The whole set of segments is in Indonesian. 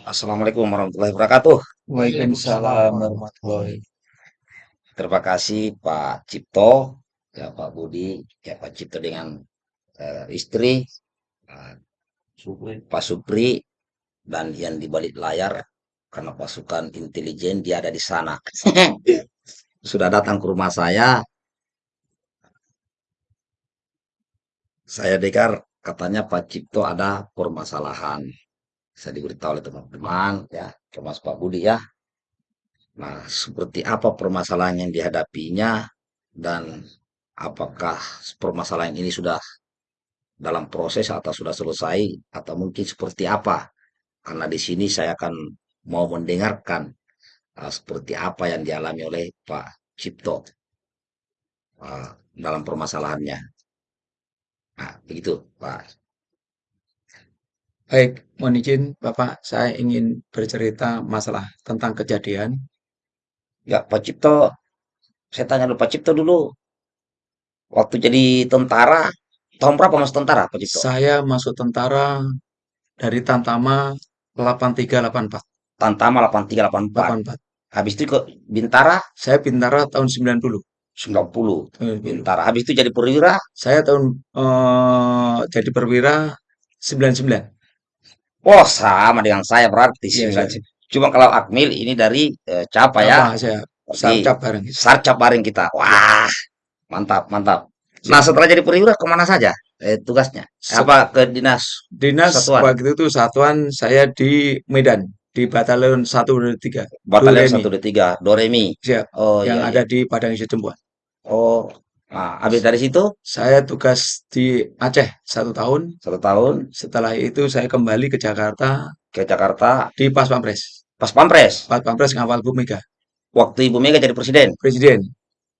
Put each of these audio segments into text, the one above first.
Assalamualaikum warahmatullahi wabarakatuh. Waalaikumsalam warahmatullahi Terima kasih Pak Cipto, ya Pak Budi, ya Pak Cipto dengan eh, istri, eh, Pak Supri, dan yang di balik layar karena pasukan intelijen dia ada di sana. Sudah datang ke rumah saya. Saya dengar katanya Pak Cipto ada permasalahan. Saya diberitahu oleh teman-teman, ya, termasuk Pak Budi ya. Nah, seperti apa permasalahan yang dihadapinya dan apakah permasalahan ini sudah dalam proses atau sudah selesai atau mungkin seperti apa? Karena di sini saya akan mau mendengarkan uh, seperti apa yang dialami oleh Pak Cipto uh, dalam permasalahannya. Nah, begitu, Pak. Baik, mohon izin Bapak, saya ingin bercerita masalah tentang kejadian. Ya, Pak Cipto, saya tanya dulu Pak Cipto dulu, waktu jadi tentara, tahun berapa masuk tentara, Pak Cipto? Saya masuk tentara dari Tantama 8384. Tantama 8384. 84. Habis itu ke Bintara Saya Bintara tahun 90. 90. 90. Bintara. Habis itu jadi perwira Saya tahun eh, jadi perwira 99. Wah, sama dengan saya berarti Iya, sih. Cuma kalau Akmil ini dari eh, Capa ya, saya sarcap bareng. Sarcap bareng kita. Wah, mantap, mantap. Nah, setelah jadi perwira ke mana saja eh, tugasnya? Apa ke dinas Dinas satuan? waktu itu satuan saya di Medan di Batalion 123 Batalion Doremi. 123, Doremi. Siap, Oh yang iya, ada iya. di Padang Sidempuan. Oh, nah, habis dari situ Saya tugas di Aceh satu tahun. satu tahun Setelah itu saya kembali ke Jakarta ke Jakarta di Pas Pampres. pas Pampres. Pas Pampres ngawal Bu Mega, Waktu Ibu Mega jadi presiden. Presiden.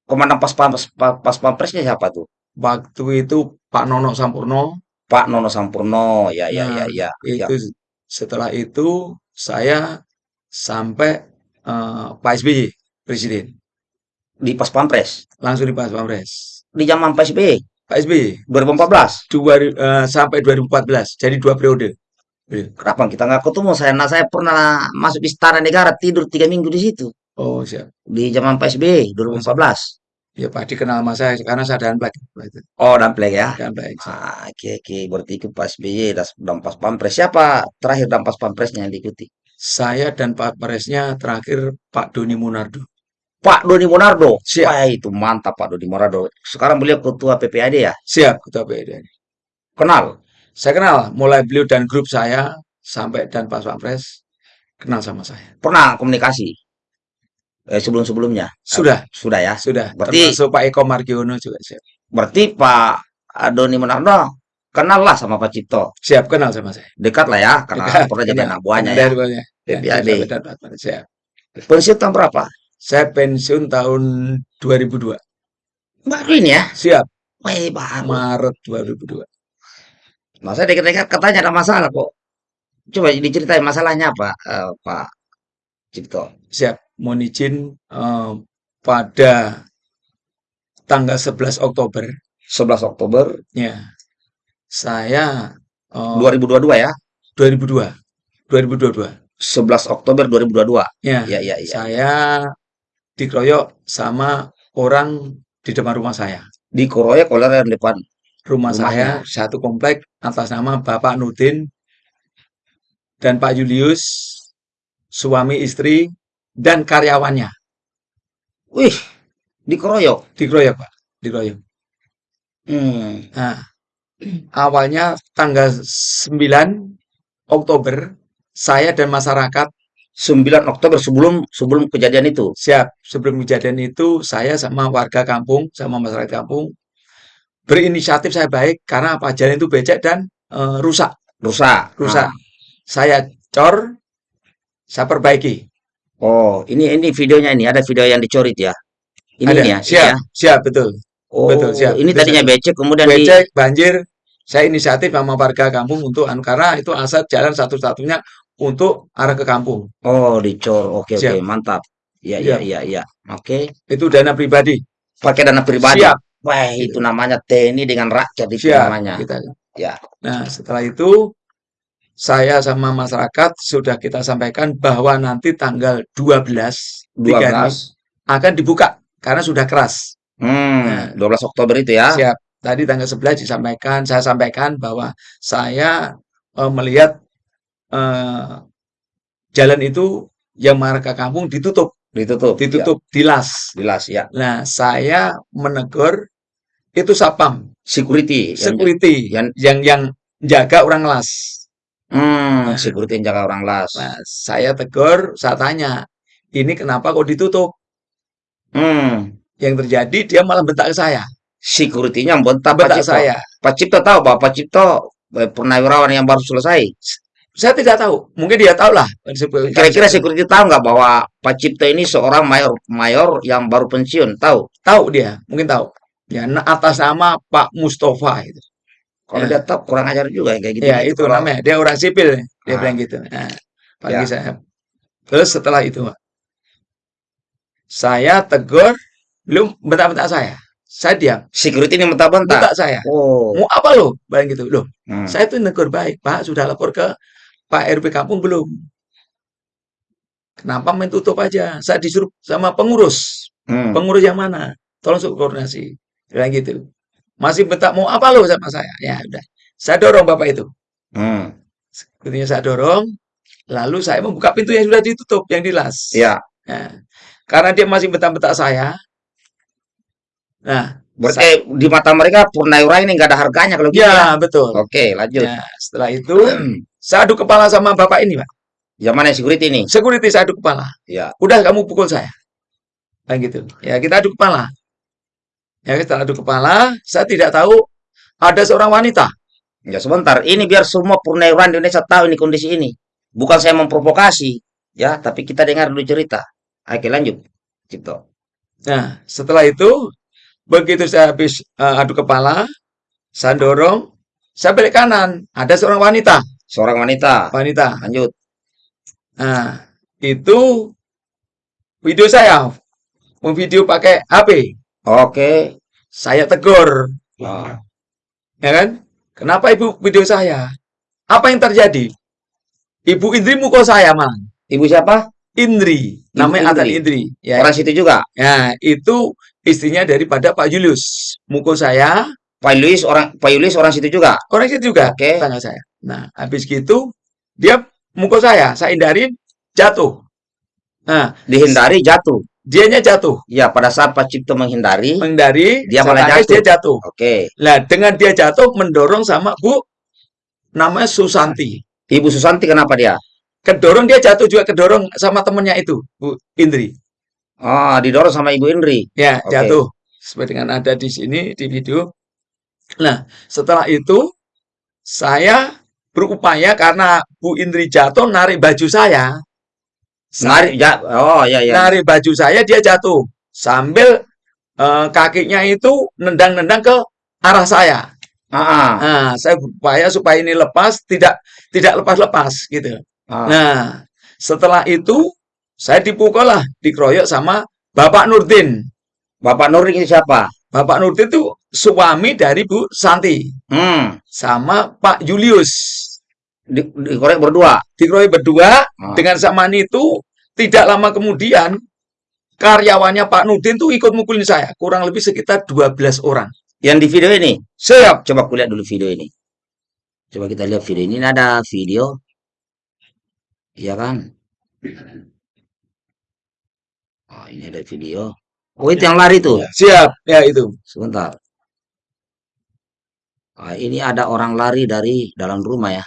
Komandan pas Pampres, pa- pas Pampresnya siapa tuh? Waktu itu Pak Nono Sampurno. Pak Nono Sampurno. Ya, ya, ya, Nah, ya. ya. itu setelah itu saya sampai eh, Pak SBY Presiden. Di pas Pampres. Langsung di Pas Pampres. Di zaman Pak SBY. Pak SBY 2014 dua, eh, sampai 2014. Jadi dua periode. Kenapa kita nggak ketemu saya nah saya pernah masuk istana negara tidur tiga minggu di situ Oh, siap. di zaman PSB 2014 Ya Pak dikenal sama saya karena saya dan Black. oh damplek ya Dan Black. ah, oke oke berarti itu Pak SBY dan dan pas pampres siapa terakhir dan pas pampresnya yang diikuti Saya dan Pak Presnya terakhir Pak Doni Munardo. Pak Doni Monardo Siap. wah itu mantap Pak Doni Monardo sekarang beliau ketua PPAD ya Siap, Ketua PID. kenal Saya kenal, mulai beliau dan grup saya sampai dan Pak Pampres kenal sama saya. pernah komunikasi eh, sebelum sebelumnya Sudah, sudah ya sudah. Berarti- Termasuk Pak Eko Margiono juga siap. berarti Pak Doni Monardo kenal lah sama Pak Cipto Siap kenal sama saya. dekat lah ya karena Dekat, pernah jadi kenal. anak buahnya ya. Ya, PPAD. siap. pensiun tahun berapa Saya pensiun tahun 2002. baru ini ya Siap, Wih, baru. Maret 2002. Nah, saya dengar-dengar katanya ada masalah kok. Coba diceritain masalahnya apa, eh, Pak Cipto? Siap, mohon izin eh, pada tanggal 11 Oktober 11 Oktober ya saya eh, 2022 ya? 2002 2022 11 Oktober 2022. ya Iya, iya, iya. saya dikeroyok sama orang di depan rumah saya Dikeroyok oleh orang depan. rumah Rumahnya. saya satu komplek atas nama Bapak Nudin dan Pak Julius suami istri dan karyawannya Wih, dikeroyok. dikeroyok Pak dikeroyok Hmm. Nah, awalnya tanggal 9 Oktober, saya dan masyarakat 9 Oktober sebelum sebelum kejadian itu. siap. Sebelum kejadian itu, saya sama warga kampung, sama masyarakat kampung, berinisiatif saya baik karena apa? Jalan itu becek dan eh, rusak. Rusak. Rusak. Nah, Saya cor, saya perbaiki. oh, ini ini videonya ini ada video yang dicorit ya. Ini Ada. ya. siap, ya. siap, betul. Oh, betul, siap. ini tadinya becek kemudian di Becek, banjir, saya inisiatif sama warga kampung untuk anu, karena itu asal jalan satu-satunya untuk arah ke kampung. Oh, dicor. Oke, oke, Siap. mantap. Iya, iya, iya, iya. Oke. Itu dana pribadi. Pakai dana pribadi. Siap. Wah, itu namanya TNI dengan rakyat itu Siap, namanya. kita. Ya. Nah, setelah itu saya sama masyarakat sudah kita sampaikan bahwa nanti tanggal 12 tiga ini 12. akan dibuka karena sudah keras. Hmm, Nah, 12 Oktober itu ya. siap. Tadi tanggal 11 disampaikan, saya sampaikan bahwa saya eh, melihat eh, jalan itu yang Marga Kampung ditutup, Ditutup. Ya, ditutup, dilas. jelas ya. Nah, saya menegur itu sapam, Security security yang yang yang jaga orang las. hmm, Nah, security yang jaga orang las. nah, saya tegur, saya tanya, ini kenapa kok ditutup? Hmm, Yang terjadi dia malah bentak ke saya, security-nya bentak Pak bentak Cipto. saya. Pak Cipto tahu bahwa Pak Cipto eh, purnawirawan yang baru selesai. Saya tidak tahu, mungkin dia tahu lah. Kira-kira security tahu nggak bahwa Pak Cipto ini seorang mayor mayor yang baru pensiun? Tahu? tahu dia, mungkin tahu. Ya, atas nama Pak Mustafa itu. Kalau Ya. dia tahu kurang ajar juga yang kayak gitu. Ya, itu Kalau- namanya. Dia orang sipil, dia Ah. bilang gitu. Nah, pagi Ya. saya. Terus setelah itu, Pak, saya tegur, belum bentak-bentak saya. Saya diam, Security ini bentak-bentak. bentak saya. Oh. Mau apa lo? Bilang gitu. Loh, Hmm. saya tuh negur baik. Pak, sudah lapor ke Pak RW kampung belum? Kenapa main tutup aja? Saya disuruh sama pengurus. Hmm. Pengurus yang mana? Tolong suruh koordinasi. Bilang gitu. Masih bentak mau apa lo sama saya? Ya udah. Saya dorong Bapak itu. Hmm. Kemudian saya dorong, lalu saya membuka pintu yang sudah ditutup, yang dilas. Ya, Nah, karena dia masih bentak-bentak saya. Nah, berarti di mata mereka Purnawirawan ini nggak ada harganya kalau gitu ya. ya betul. Oke, lanjut. Nah, setelah itu saya adu kepala sama bapak ini, Pak. Yang mana security ini? Security saya adu kepala. Ya. Udah kamu pukul saya. Kan gitu. Ya, kita adu kepala. Ya, kita adu kepala, saya tidak tahu ada seorang wanita. Ya sebentar, ini biar semua Purnawirawan di Indonesia tahu ini kondisi ini. Bukan saya memprovokasi, ya, tapi kita dengar dulu cerita. Oke, lanjut. Cipto. Nah, setelah itu begitu saya habis eh, adu kepala, saya dorong, saya balik kanan, ada seorang wanita, Seorang wanita. wanita. Lanjut. Nah, itu video saya, memvideo pakai HP. Oke. Saya tegur, Oh. ya kan? Kenapa ibu video saya? Apa yang terjadi? Ibu Indri mukul saya, man. Ibu siapa? Indri, Ibu namanya Atan Indri. Indri. Ya, Orang situ juga. ya, itu istrinya daripada Pak Julius. Mukul saya, Pak Yulis orang Pak Yulis orang situ juga. orang itu juga Oke. tangga saya. Nah, habis gitu dia mukul saya, saya hindarin, jatuh. Nah, Dihindari jatuh. dianya jatuh, Ya, pada saat Pak Cipto menghindari, menghindari, Dia malah jatuh. dia jatuh. oke. Nah, dengan dia jatuh mendorong sama Bu namanya Susanti. Ibu Susanti kenapa dia? Kedorong dia jatuh juga kedorong sama temennya itu, Bu Indri. Oh, didorong sama Ibu Indri. Ya, Oke. jatuh. Seperti dengan ada di sini di video. Nah, setelah itu saya berupaya karena Bu Indri jatuh narik baju saya. Narik ja Oh, ya ya. Narik baju saya dia jatuh sambil eh, kakinya itu nendang-nendang ke arah saya. Ah, ah, Nah, saya berupaya supaya ini lepas, tidak tidak lepas-lepas gitu. ah. Nah, setelah itu saya dipukul lah, dikeroyok sama Bapak Nurdin. Bapak Nurdin siapa? Bapak Nurdin itu suami dari Bu Santi Hmm, sama Pak Julius. di, dikorek berdua. Dikeroyok berdua Ah. dengan samaan itu tidak lama kemudian karyawannya Pak Nurdin tuh ikut mukulin saya, kurang lebih sekitar 12 orang. Yang di video ini. Siap. Coba kulihat dulu video ini. Coba kita lihat video ini. Ini ada video. Iya kan? Oh, ini ada video. Oh, itu yang lari tuh. Siap, ya itu. Sebentar. Ah, ini ada orang lari dari dalam rumah ya.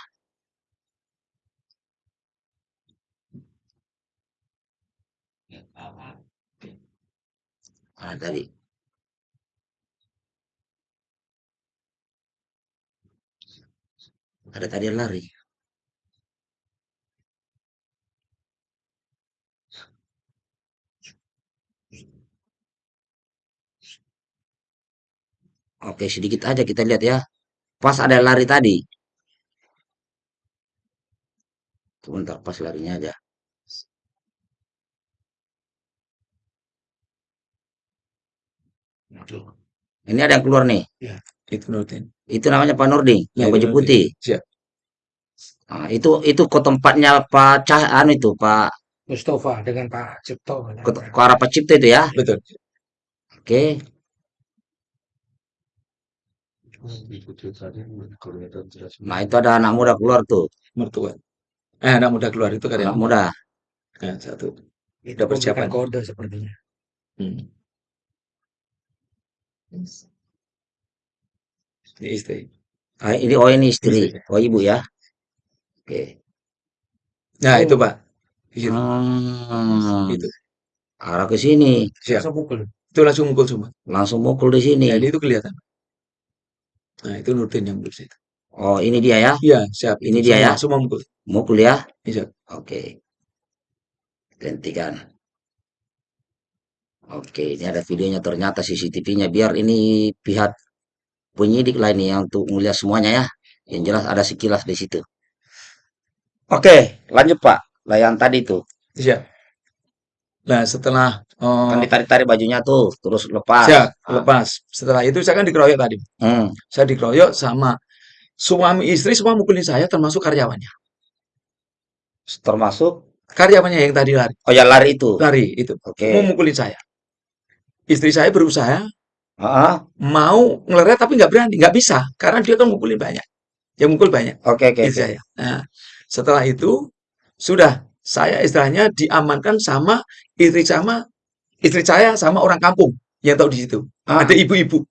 Ah, tadi. Ada tadi lari. Oke, sedikit aja kita lihat ya. Pas ada lari tadi. Sebentar, pas larinya aja. Ini ada yang keluar nih. Itu Nurdin. Itu namanya Pak Nurdin, Ya, yang itu baju Nurdin. putih. Siap. Nah, itu itu ke tempatnya Pak Cah anu itu Pak Mustafa dengan Pak Cipto. ke, ke arah Pak Cipta itu ya. Betul. Oke. Nah, itu ada anak muda keluar tuh. Mertua. Eh, anak muda keluar itu Anak karyawan. muda. Nah, satu. Itu Udah persiapan. kode sepertinya. Hmm. Ini istri. Ah, ini oh ini istri. Istri. Oh ibu ya. Oke. Nah, Oh. itu Pak. Gitu. Hmm, Itu. arah ke sini. Siap. Langsung pukul. Itu langsung mukul semua. Langsung mukul di sini. Jadi itu kelihatan. Nah, itu Nurdin yang mukul situ. Oh, ini dia ya. Iya, siap. Ini Itu dia ya? Semua mukul. Mukul ya. Iya. Oke. Gantikan. Oke, ini ada videonya ternyata CCTV-nya. Biar ini pihak penyidik yang untuk melihat semuanya ya. Yang jelas ada sekilas di situ. Oke, lanjut Pak. Lah yang tadi tuh. Siap. Nah, setelah Kan eh, ditarik-tarik bajunya tuh, terus lepas. Ah. lepas. Setelah itu saya kan dikeroyok tadi. Hmm. Saya dikeroyok sama suami istri semua mukulin saya termasuk karyawannya. Termasuk Karyawannya yang tadi lari, oh ya lari itu. lari itu Oke. mau mukulin saya. Istri saya berusaha Ah, mau ngeleret tapi nggak berani, nggak bisa karena dia kan mukulin banyak. Yang mukul banyak Oke, oke, istri oke. saya. Nah, setelah itu sudah saya istilahnya diamankan sama istri sama istri saya sama orang kampung yang tahu di situ. Ah, Ada ibu-ibu.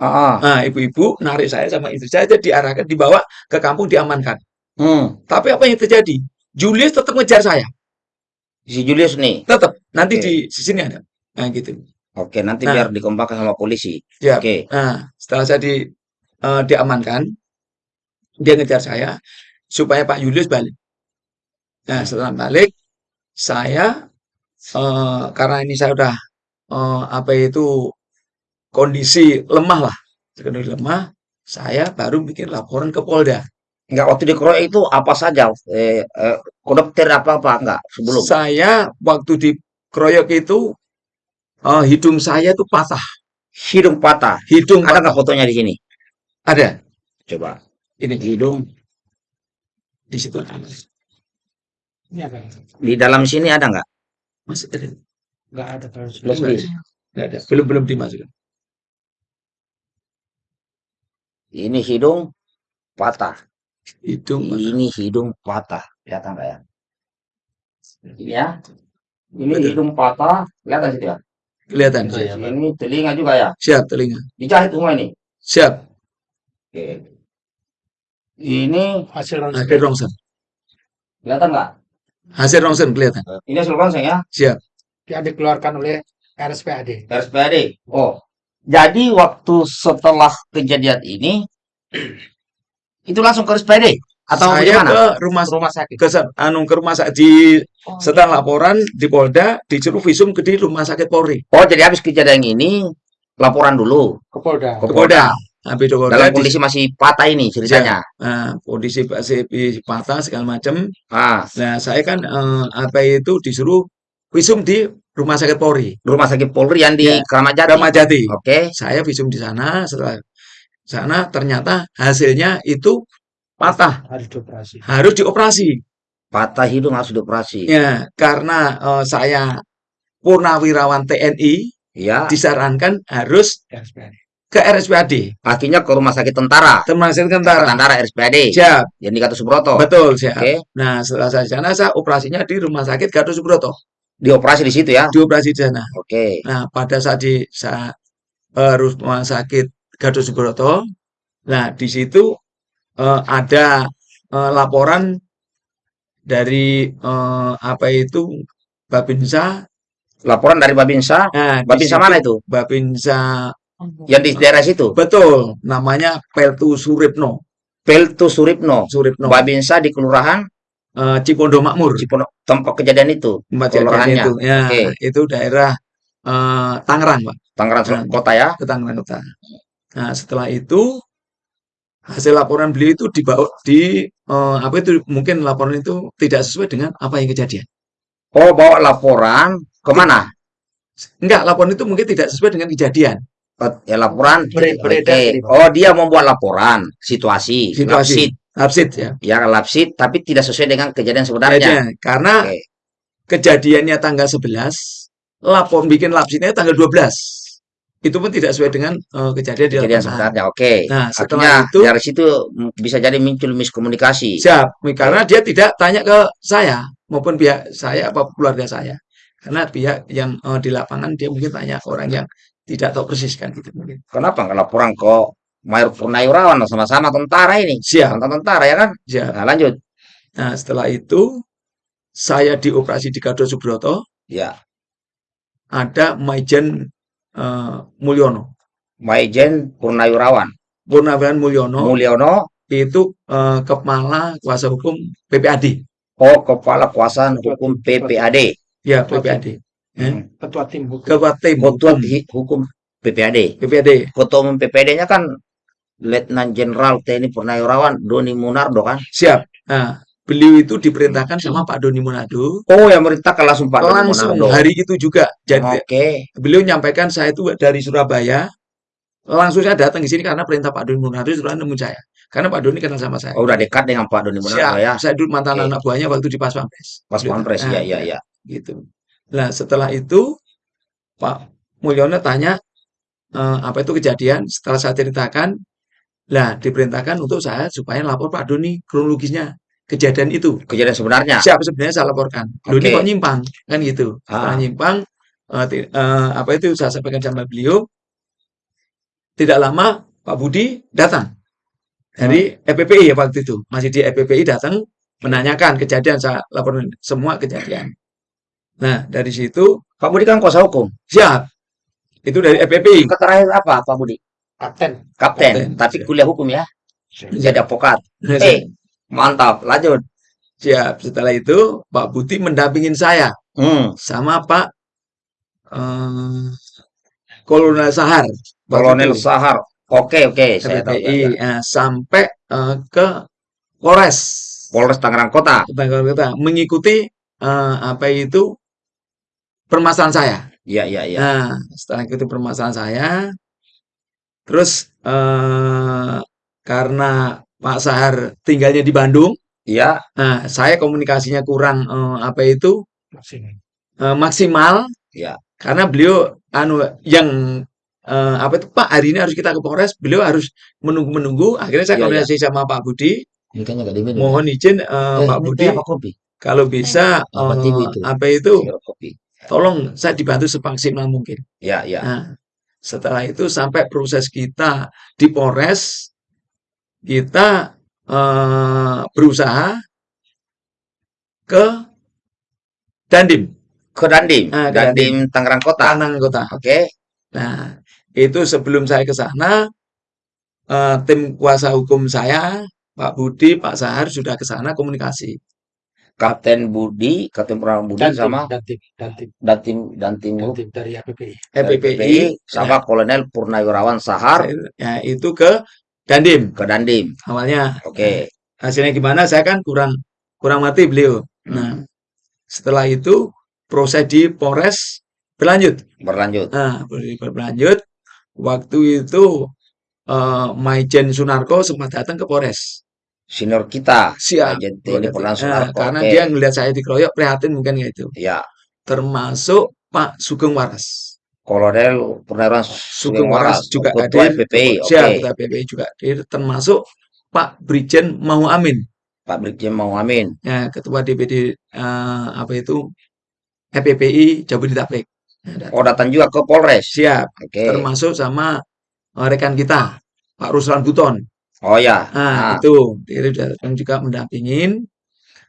ah, ah. Nah, ibu-ibu narik saya sama istri saya jadi diarahkan dibawa ke kampung diamankan. Hmm. Tapi apa yang terjadi? Julius tetap ngejar saya. Si Julius nih. Tetap. Nanti Oke. di sini ada. Nah, gitu. Oke, nanti Nah. biar dikembangkan sama polisi. Siap. Oke. Nah, setelah saya di eh, diamankan, dia ngejar saya supaya Pak Julius balik. Nah, setelah balik, saya eh, karena ini saya udah eh, apa itu kondisi lemah lah, kondisi lemah, saya baru bikin laporan ke Polda. Enggak waktu dikeroyok itu apa saja? Eh, eh, kodokter apa apa enggak sebelum? Saya waktu dikeroyok itu eh, hidung saya itu patah, Hidung patah. hidung Ada patah. nggak fotonya di sini? Ada. Coba. Ini Hidung di situ Ini apa? di dalam sini ada nggak? Masih ada. Enggak ada kalau Belum Nggak ada. Nggak. Belum belum dimasukkan. Ini hidung patah. Hidung patah. Ini hidung patah. Kelihatan nggak ya? Ini ya. Ini Betul. hidung patah. Kelihatan situ ya? kelihatan. Iya, iya. Ini telinga juga ya. Siap telinga. Dijahit semua ini. Siap. Oke. Ini hasil Hasil rongsen. kelihatan nggak? Hasil rongsen kelihatan. Ini hasil rongsen ya. Siap. yang dikeluarkan oleh RSPAD. RSPAD. Oh, jadi waktu setelah kejadian ini itu langsung ke RSPAD atau saya gimana? ke rumah rumah sakit. ke anu ke rumah sakit di setelah laporan di Polda disuruh visum ke di rumah sakit Polri. Oh, jadi habis kejadian ini laporan dulu Ke Polda. ke Ke Polda. Habis di Polda Dalam di- kondisi masih patah ini ceritanya. nah, kondisi masih patah segala macam. Ah, Nah, saya kan eh, apa itu disuruh visum di rumah sakit Polri, rumah sakit Polri yang di Ya. Kramat Jati. Kramat Jati. Oke. Saya visum di sana, setelah sana ternyata hasilnya itu patah, Harus dioperasi. harus dioperasi. Patah hidung harus dioperasi. Ya, karena eh, saya purnawirawan TNI Ya. disarankan harus. Ke RSPAD, Akhirnya ke rumah sakit tentara. termasuk tentara. Tentara RSPAD. Siap, Yang di Gatot Subroto. betul, siap. Oke. Nah, setelah saya sana, saya operasinya di rumah sakit Gatot Subroto, Dioperasi di situ ya. dioperasi di sana. Oke. Nah, pada saat di saya eh, rumah sakit Gatot Subroto, nah di situ eh, ada eh, laporan dari eh, apa itu Babinsa. Laporan dari Babinsa. Nah, Babinsa situ mana itu? Babinsa Yang di daerah situ. betul, namanya Peltu Suripno. Peltu Suripno. Suripno, Babinsa di Kelurahan eh, Cipondo Makmur, Cipondo, tempat kejadian itu. tempat kejadian kelurahannya. itu. Ya, Oke. itu daerah eh, Tangerang, Pak. Tangerang Nah. Kota ya. ke Tangerang Kota. Nah, setelah itu hasil laporan beliau itu dibawa di eh, apa itu mungkin laporan itu tidak sesuai dengan apa yang kejadian. Oh, bawa laporan ke mana? Enggak, laporan itu mungkin tidak sesuai dengan kejadian. Ya laporan. Oke. beredar. Oh, dia membuat laporan situasi. Situasi. Ngapsit. Lapsit ya. Ya lapsit tapi tidak sesuai dengan kejadian sebenarnya. Kejadian. Karena Oke. kejadiannya tanggal 11, lapor bikin lapsitnya tanggal 12. Itu pun tidak sesuai dengan eh, kejadian di Kejadian sebenarnya. Oke. Nah, Artinya setelah itu dari situ bisa jadi muncul miskomunikasi. siap karena dia tidak tanya ke saya maupun pihak saya apa keluarga saya. Karena pihak yang eh, di lapangan dia mungkin tanya ke orang yang tidak tahu persis kan gitu mungkin. Kenapa nggak laporan ke Mayor Purnawirawan sama-sama tentara ini? Siap, tentara ya kan? siap. Nah, lanjut. Nah, setelah itu saya dioperasi di Gatot Subroto, Ya. ada Maijen eh, Mulyono. Maijen Purnawirawan. Purnawiran Mulyono Mulyono, itu eh, kepala kuasa hukum PPAD. oh kepala kuasa hukum PPAD. Ya, PPAD. Hmm. Ketua tim hukum. Ketua tim Ketua hukum hukum PPAD. PPAD. Ketua umum PPAD-nya kan Letnan Jenderal TNI Purnawirawan Doni Munardo kan? Siap. Nah, beliau itu diperintahkan sama Pak Doni Monado Oh, yang merintahkan langsung Pak Doni langsung Munardo. hari itu juga. Jadi Oke. beliau nyampaikan saya itu dari Surabaya. Langsung saya datang ke sini karena perintah Pak Doni Monado sudah nemu saya. Karena Pak Doni kenal sama saya. Oh, udah dekat dengan Pak Doni Munardo Siap. ya. Saya dulu mantan Oke. anak buahnya waktu di Pas Pampres. Pas Pampres, Nah, ya, ya, ya. gitu. Nah, setelah itu Pak Mulyono tanya eh, apa itu kejadian. Setelah saya ceritakan, lah diperintahkan untuk saya supaya lapor Pak Doni kronologisnya kejadian itu. Kejadian sebenarnya. Siapa sebenarnya saya laporkan. Ini Oke. kok nyimpang kan gitu. Setelah Ah. nyimpang eh, ti- eh, apa itu saya sampaikan sama beliau. Tidak lama Pak Budi datang dari EPPI ya waktu itu. Masih di EPPI datang menanyakan kejadian saya laporin semua kejadian. Nah, dari situ Pak Budi kan kuasa hukum. siap. Itu dari EPPI. Terakhir apa Pak Budi? Kapten. Kapten, Kapten, tapi siap. kuliah hukum ya. Siap. Jadi advokat. Eh, mantap. Lanjut. Siap. Setelah itu Pak Budi mendampingin saya Hmm. sama Pak eh, Kolonel Sahar. Kolonel. Sahar. Oke, oke, saya tahu. Ya, eh, sampai eh, ke Polres Polres Tangerang Kota. Bangor Kota mengikuti eh, apa itu permasalahan saya. Iya, iya, iya. Nah, setelah itu permasalahan saya, terus eh, karena Pak Sahar tinggalnya di Bandung, Iya, nah saya komunikasinya kurang eh, apa itu Maksimal. eh, maksimal Iya. karena beliau anu yang eh, apa itu Pak hari ini harus kita ke Polres, beliau harus menunggu-menunggu. Akhirnya saya Iya, iya. koordinasi sama Pak Budi, nggak diminum. mohon izin eh, Eh, Pak Budi kalau bisa Apa eh, TV itu? apa itu kopi. Tolong saya dibantu semaksimal mungkin. Ya, ya. Nah, setelah itu sampai proses kita di Polres, kita eh, berusaha ke Dandim, Ke Dandim. Ah, ke Dandim Tangerang Kota. Tanang Kota. Oke. Nah, itu sebelum saya ke sana, eh, tim kuasa hukum saya, Pak Budi, Pak Sahar sudah ke sana komunikasi. Kapten Budi, Kapten Purnama Budi Dan sama dan tim, dan tim, dan tim dan tim dan hukum tim dari APPI. dari EPPI, PPI sama Kolonel Purnawirawan Sahar ya, itu ke Dandim ke Dandim. awalnya. Oke. Hasilnya gimana? Saya kan kurang kurang mati beliau. Nah, Hmm. setelah itu proses di Polres berlanjut. Berlanjut. Nah, ber- berlanjut. Waktu itu eh, Maijen Sunarko sempat datang ke Polres. Senior kita. Siap. TNI Purnawirawan Nah, Sunarko. karena Oke. dia ngelihat saya dikeroyok prihatin mungkin itu. Ya. Termasuk Pak Sugeng Waras. Kolonel Purnawirawan Sugeng Waras juga Ketua hadir. Siap, Oke. Ketua PPI juga hadir. Termasuk Pak Brigjen Mau Amin. Pak Brigjen Mau Amin. Ya, Ketua DPD eh, apa itu EPPI Jabodetabek. Nah, datang. Oh, datang juga ke Polres. Siap. Oke. Termasuk sama eh, rekan kita Pak Ruslan Buton. Oh ya. Nah, Nah, itu dia datang juga mendampingin.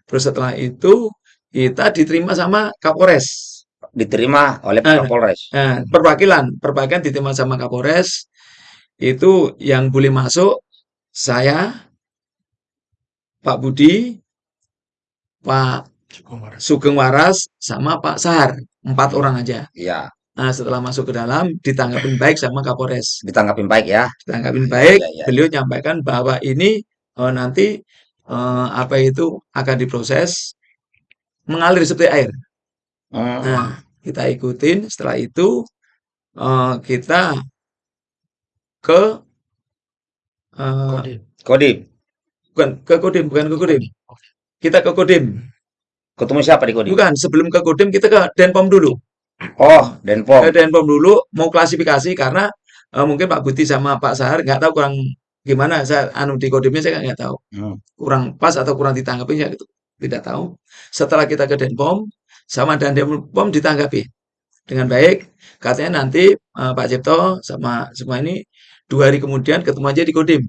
Terus setelah itu kita diterima sama Kapolres. diterima oleh Ah. Kapolres. Nah, perwakilan, perwakilan diterima sama Kapolres. Itu yang boleh masuk saya, Pak Budi, Pak Sugeng Waras. Sugeng Waras, sama Pak Sahar. Empat orang aja. Ya, Nah, setelah masuk ke dalam, ditanggapin baik sama Kapolres. ditanggapin baik ya. Ditanggapin baik, ya, ya. beliau nyampaikan bahwa ini eh, nanti eh, apa itu akan diproses mengalir seperti air. Hmm. Nah, kita ikutin. Setelah itu eh, kita ke eh, Kodim. Kodim. bukan ke Kodim, bukan ke Kodim. Kita ke Kodim. Ketemu siapa di Kodim? Bukan, sebelum ke Kodim kita ke Denpom dulu. Oh, Denpom. Ke Denpom dulu mau klasifikasi karena eh, mungkin Pak Buti sama Pak Sahar nggak tahu kurang gimana saya anu di Kodimnya saya nggak tahu. Hmm. Kurang pas atau kurang ditanggapi ya gitu. Tidak tahu. Setelah kita ke Denpom sama dan Denpom ditanggapi dengan baik. Katanya nanti eh, Pak Cipto sama semua ini dua hari kemudian ketemu aja di Kodim.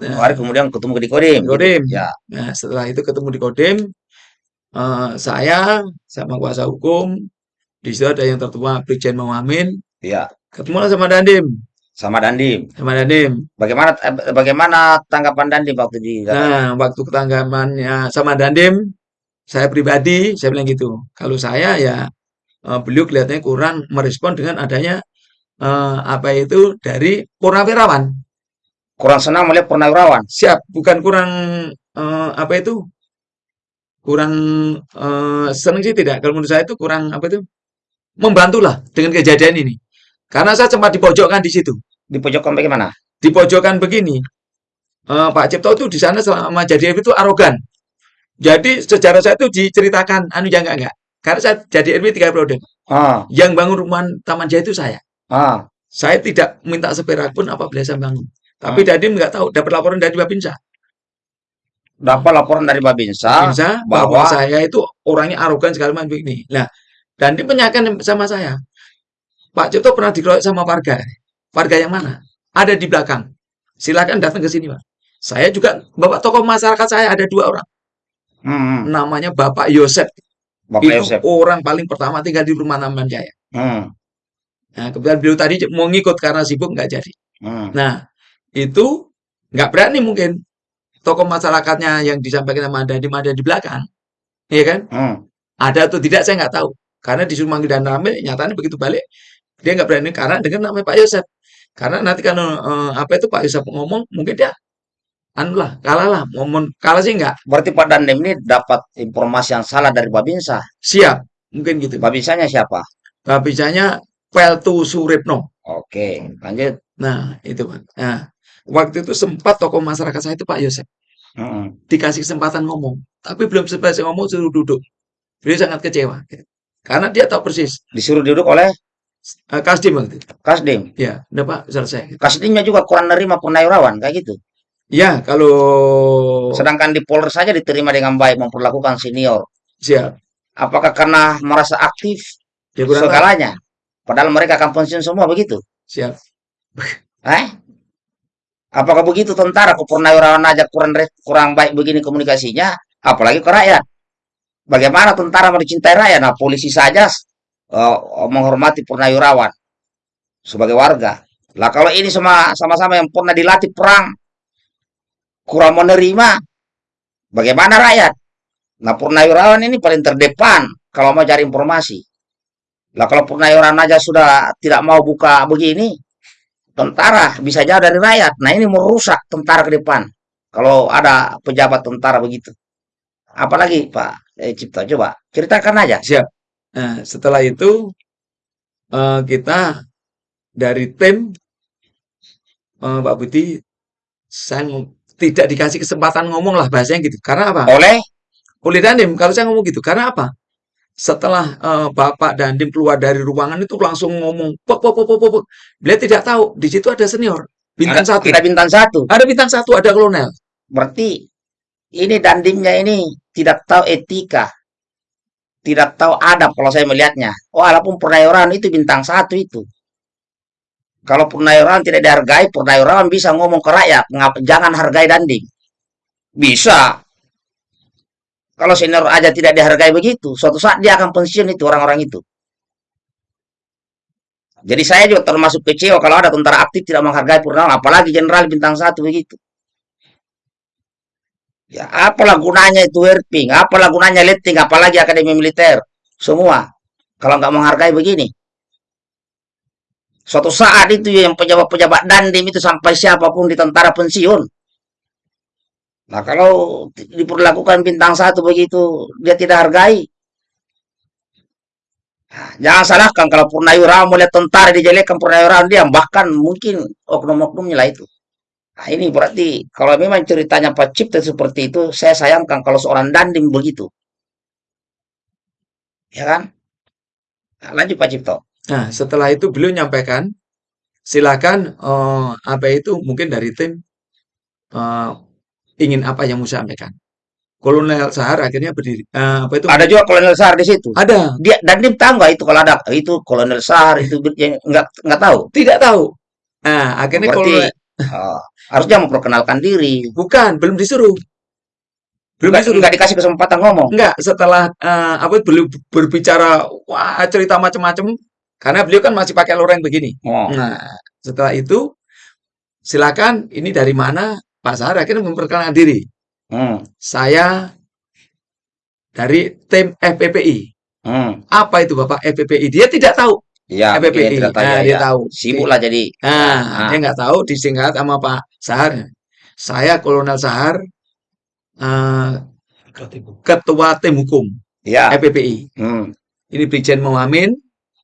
Dua hari kemudian ketemu di Kodim. Di Kodim. Ya. Nah, setelah itu ketemu di Kodim, eh, saya sama kuasa hukum, di situ ada yang tertua Brigjen Muhammad, Ya. ketemu sama Dandim, Sama Dandim. sama Dandim. Bagaimana eh, bagaimana tanggapan Dandim waktu di Nah, waktu ketanggapannya sama Dandim, saya pribadi, saya bilang gitu. Kalau saya ya, eh, beliau kelihatannya kurang merespon dengan adanya eh, apa itu dari Purnawirawan. kurang senang melihat Purnawirawan? Siap, bukan kurang eh, apa itu? Kurang eh, senang sih tidak. Kalau menurut saya itu kurang apa itu? Membantulah dengan kejadian ini. Karena saya sempat dipojokkan di situ. Di pojokkan bagaimana? Dipojokkan begini. eh, Pak Cipto itu di sana selama jadi RW itu arogan. Jadi sejarah saya itu diceritakan anu ya enggak enggak. Karena saya jadi RW 3 periode. Ah, Yang bangun rumah Taman Jaya itu saya. ah. Saya tidak minta seperak pun apabila saya bangun. Tapi Hmm. Dadim nggak tahu, dapat laporan dari Babinsa. Dapat laporan dari Babinsa Babinsa bahwa bahwa saya itu orangnya arogan segala macam begini. Nah, dan dia menanyakan sama saya, Pak Cipto pernah dikeroyok sama warga. Warga yang mana? Ada di belakang. Silakan datang ke sini, Pak. Saya juga, Bapak tokoh masyarakat saya ada dua orang. hmm, Namanya Bapak Yosep. Bapak itu Yosep. orang paling pertama tinggal di rumah Taman Jaya. Hmm, Nah, kebetulan beliau tadi mau ngikut karena sibuk nggak jadi. hmm. Nah, itu nggak berani mungkin tokoh masyarakatnya yang disampaikan sama Anda di mana di belakang, iya kan? Hmm. Ada atau tidak saya nggak tahu. Karena disuruh manggil dan ramil, nyatanya begitu balik dia nggak berani karena dengan namanya Pak Yosep. Karena nanti kalau eh, apa itu Pak Yosep ngomong, mungkin dia anu lah, kalah lah, ngomong kalah sih nggak Berarti Pak Dandim ini dapat informasi yang salah dari Babinsa. siap, mungkin gitu. Babinsanya siapa? Babisanya Peltu Suripno. Oke, lanjut. Nah, itu Pak. Nah, waktu itu sempat tokoh masyarakat saya itu Pak Yosep Hmm. dikasih kesempatan ngomong, tapi belum sempat saya ngomong suruh duduk. Beliau sangat kecewa. Karena dia tahu persis Disuruh duduk oleh eh, Kasdim waktu itu. Kasdim. Ya, udah Pak, selesai. Kasdimnya juga kurang nerima Purnawirawan kayak gitu. Ya, kalau Sedangkan di Polres saja diterima dengan baik memperlakukan senior. siap, Apakah karena merasa aktif ya segalanya? Padahal mereka akan pensiun semua begitu. siap. Eh? Apakah begitu tentara ke Purnawirawan aja kurang kurang baik begini komunikasinya, apalagi ke rakyat? Bagaimana tentara mau dicintai rakyat? Nah, polisi saja eh, menghormati Purnawirawan sebagai warga. Lah kalau ini sama sama-sama yang pernah dilatih perang kurang menerima, bagaimana rakyat? Nah, Purnawirawan ini paling terdepan kalau mau cari informasi. Lah kalau Purnawirawan aja sudah tidak mau buka begini, tentara bisa jauh dari rakyat. Nah ini merusak tentara ke depan. Kalau ada pejabat tentara begitu. Apalagi Pak eh, Cipta, coba ceritakan aja. Siap. Nah, setelah itu eh, kita dari tim eh, Pak Budi saya tidak dikasih kesempatan ngomong lah bahasanya gitu. Karena apa? Oleh Oleh Dandim, kalau saya ngomong gitu. Karena apa? Setelah eh, Bapak Dandim keluar dari ruangan itu langsung ngomong, pok, pok, pok, pok, pok, pok." Beliau tidak tahu di situ ada senior, bintang ada, satu, ada bintang satu. ada bintang satu, ada kolonel. Berarti ini dandimnya ini tidak tahu etika. Tidak tahu adab kalau saya melihatnya. Walaupun Purnawirawan itu bintang satu itu. Kalau Purnawirawan tidak dihargai, Purnawirawan bisa ngomong ke rakyat, "Ngap- jangan hargai dandim. Bisa. Kalau senior aja tidak dihargai begitu, suatu saat dia akan pensiun itu orang-orang itu. Jadi saya juga termasuk kecewa kalau ada tentara aktif tidak menghargai Purnawirawan, apalagi jenderal bintang satu begitu. Ya, apalah gunanya itu Erping, apalah gunanya letting, apalagi akademi militer, semua. Kalau nggak menghargai begini. Suatu saat itu yang pejabat-pejabat dandim itu sampai siapa pun di tentara pensiun. Nah kalau diperlakukan bintang satu begitu, dia tidak hargai. Nah, Jangan salahkan kalau Purnawirawan melihat tentara dijelekan Purnawirawan diam, bahkan mungkin oknum-oknumnya lah itu. Nah, ini berarti kalau memang ceritanya Pak Cipta seperti itu, saya sayangkan kalau seorang Dandim begitu. Ya kan? Nah, lanjut Pak Cipto. Nah, setelah itu beliau nyampaikan, silakan eh, apa itu mungkin dari tim eh, ingin apa yang mau sampaikan. Kolonel Sahar akhirnya berdiri. eh, apa itu? Ada juga Kolonel Sahar di situ. Ada. Dia Dandim tahu nggak itu kalau ada itu Kolonel Sahar itu nggak nggak tahu. Tidak tahu. Nah, akhirnya Berarti kolonel oh, harusnya memperkenalkan diri. bukan, belum disuruh. Belum Nggak, disuruh. nggak dikasih kesempatan ngomong. Enggak, setelah eh, apa beliau berbicara wah cerita macam-macam karena beliau kan masih pakai loreng begini. Oh, Nah, setelah itu silakan ini dari mana Pak Sahar akhirnya memperkenalkan diri. hmm, Saya dari tim FPPI. hmm. Apa itu Bapak FPPI? Dia tidak tahu. Ya, mungkin FPPI. tidak tahu Nah, ya, dia ya. tahu. Sibuk lah jadi. Nah, Nah. dia nggak tahu disingkat sama Pak Sahar. Saya Kolonel Sahar, eh, Ketua tim hukum. Ya. FPPI. Hmm. Ini Brigjen Muhammad,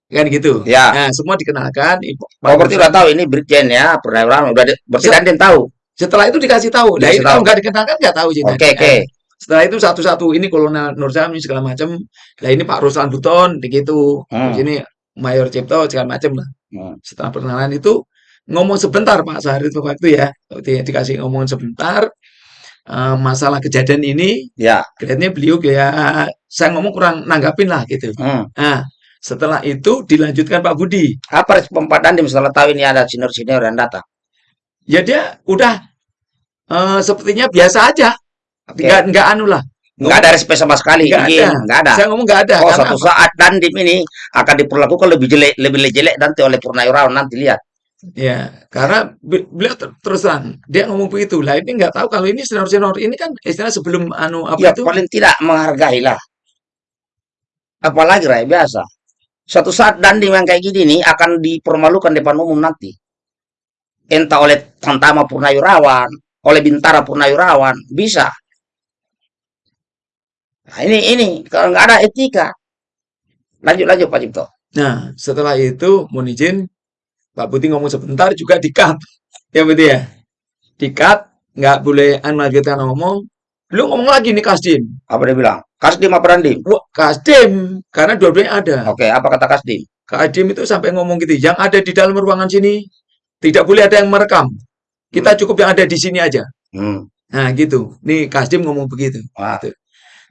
kan gitu. Ya. Nah, semua dikenalkan. Oh, berarti udah tahu ini Brigjen ya, Purnawirawan udah berarti Dandim tahu. Setelah itu dikasih tahu. Nah, itu kalau tahu. nggak dikenalkan nggak tahu. Oke, oke. Setelah itu satu-satu ini Kolonel Nur Zami segala macam. Nah, ini Pak Ruslan Buton begitu. Hmm. Di sini Mayor Cipto segala macam lah. Hmm. Setelah perkenalan itu ngomong sebentar Pak Sahar itu waktu ya. Waktu dikasih ngomong sebentar eh, masalah kejadian ini Ya. kelihatannya beliau kayak saya ngomong kurang nanggapin lah gitu. Hmm. Nah, setelah itu dilanjutkan Pak Budi. Apa respon Pak Dandim setelah tahu ini ada senior-senior yang datang? Ya dia udah eh, sepertinya biasa aja. Oke. Nggak nggak anu lah. Nggak ada respect sama sekali. Nggak Iya, ada. nggak ada. Saya ngomong nggak ada. Oh, karena suatu apa? saat Dandim ini akan diperlakukan lebih jelek, lebih jelek nanti oleh Purnawirawan nanti lihat. Ya, karena be- beliau ter- terus terang dia ngomong begitu. Lah ini nggak tahu kalau ini senior-senior ini kan istilah sebelum anu apa Ya itu paling tidak menghargai lah. Apalagi rakyat biasa. Suatu saat Dandim yang kayak gini nih akan dipermalukan depan umum nanti. Entah oleh Tantama Purnawirawan, oleh Bintara Purnawirawan, bisa. Nah, ini ini kalau nggak ada etika. Lanjut lanjut Pak Cipto. Nah, setelah itu mohon izin Pak Putih ngomong sebentar juga di-cut. Ya betul ya. Di-cut, nggak boleh anu lanjutkan ngomong. Belum ngomong lagi nih Kasdim. Apa dia bilang? Kasdim apa Dandim? Wah, Kasdim karena dua-duanya ada. Oke, apa kata Kasdim? Kasdim itu sampai ngomong gitu, yang ada di dalam ruangan sini tidak boleh ada yang merekam. Kita cukup yang ada di sini aja. Hmm. Nah, gitu. Nih Kasdim ngomong begitu. Wah,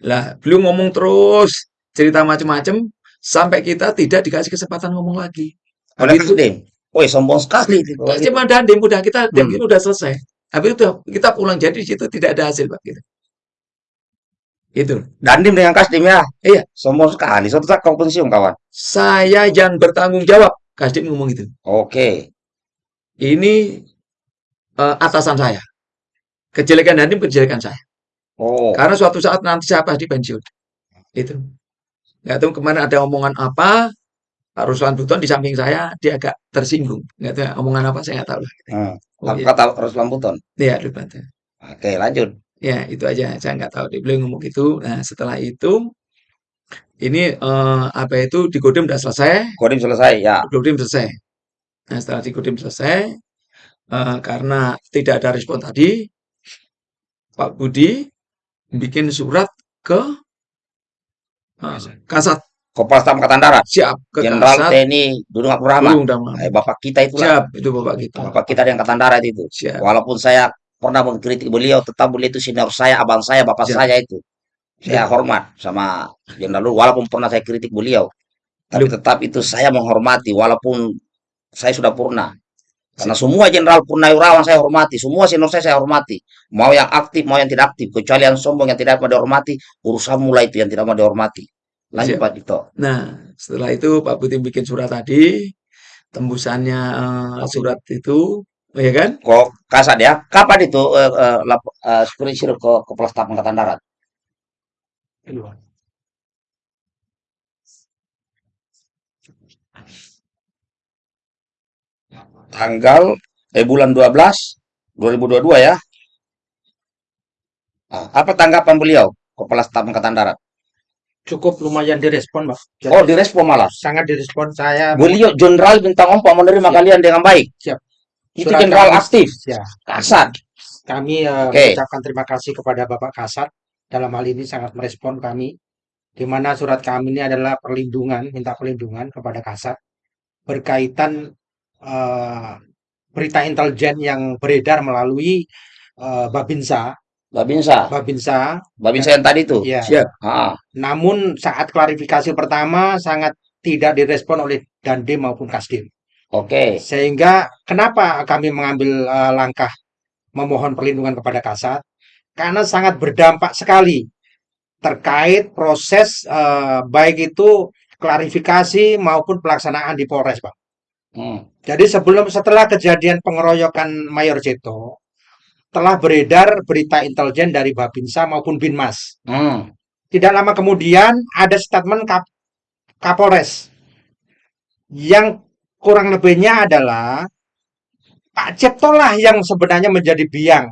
Lah, beliau ngomong terus cerita macam-macam sampai kita tidak dikasih kesempatan ngomong lagi. Habis itu Kasdim. Woi, sombong sekali. itu. Ada Dandim udah kita Hmm. itu udah selesai. Habis itu kita pulang jadi di situ tidak ada hasil Pak gitu. Itu. Dandim dengan Kasdim ya. Iya. Sombong sekali. Suatu saat kau pensiun kawan. Saya yang bertanggung jawab. Kasdim ngomong gitu. Oke. Ini eh, atasan saya. Kejelekan Dandim kejelekan saya. Oh. Karena suatu saat nanti saya pasti pensiun. Itu. Nggak tahu kemarin ada omongan apa, Pak Ruslan Buton di samping saya, dia agak tersinggung. Nggak tahu omongan apa, saya nggak tahu lah. Hmm. Oh, iya. kata Ruslan Buton? Iya, lupa. Oke, lanjut. Ya, itu aja. Saya nggak tahu. Dia beliau ngomong gitu. Nah, setelah itu, ini eh, apa itu, di Kodim udah selesai. Kodim selesai ya. Kodim selesai. Nah, setelah di Kodim selesai, eh, karena tidak ada respon tadi, Pak Budi bikin surat ke eh, Kasat. Kepala Staf Angkatan Darat. Siap, ke Jenderal Kasat. TNI Dudung Abdurrahman. Dudung. Eh, Bapak kita itulah. Siap, itu Bapak kita. Bapak kita di Angkatan Darat itu. Siap. Walaupun saya pernah mengkritik beliau, tetap beliau itu senior saya, abang saya, bapak Siap. saya itu. Saya Siap. hormat sama Jenderal Luhut, walaupun pernah saya kritik beliau. Tapi Lu- tetap itu saya menghormati, walaupun saya sudah purna. Karena semua Jenderal Purnawirawan saya hormati, semua senior saya saya hormati. Mau yang aktif, mau yang tidak aktif. Kecuali yang sombong, yang tidak mau dihormati, urusan mulai itu yang tidak mau dihormati. Lanjut Siap. Pak Dito. Nah, setelah itu Pak Budi bikin surat tadi, tembusannya eh, surat itu, ya kan? Kok kasat ya? Kapan itu eh, eh, lap- eh, supervisor ke Kepala Staf Angkatan Darat? Keluar. Tanggal eh bulan 12 2022 ya. Nah, apa tanggapan beliau Kepala Staf Angkatan Darat? Cukup lumayan direspon, Pak. Jadi Oh, direspon malah. sangat direspon saya. Beliau jenderal bintang empat menerima Siap. kalian dengan baik. Itu Surat jenderal aktif. Ya, Kasat. kami eh, Oke. mengucapkan terima kasih kepada Bapak Kasat dalam hal ini sangat merespon kami di mana surat kami ini adalah perlindungan, minta perlindungan kepada Kasat berkaitan eh, berita intelijen yang beredar melalui eh, Babinsa, Babinsa. Babinsa. Babinsa yang tadi itu. Ya. Siap. Ah, Namun saat klarifikasi pertama sangat tidak direspon oleh Dandim maupun Kasdim. Oke. Sehingga kenapa kami mengambil eh, langkah memohon perlindungan kepada Kasat? Karena sangat berdampak sekali terkait proses eh, baik itu klarifikasi maupun pelaksanaan di Polres, Pak. Hmm. Jadi sebelum setelah kejadian pengeroyokan Mayor Ceto telah beredar berita intelijen dari Babinsa maupun Binmas. Hmm. Tidak lama kemudian ada statement Kap Kapolres yang kurang lebihnya adalah Pak Cipto lah yang sebenarnya menjadi biang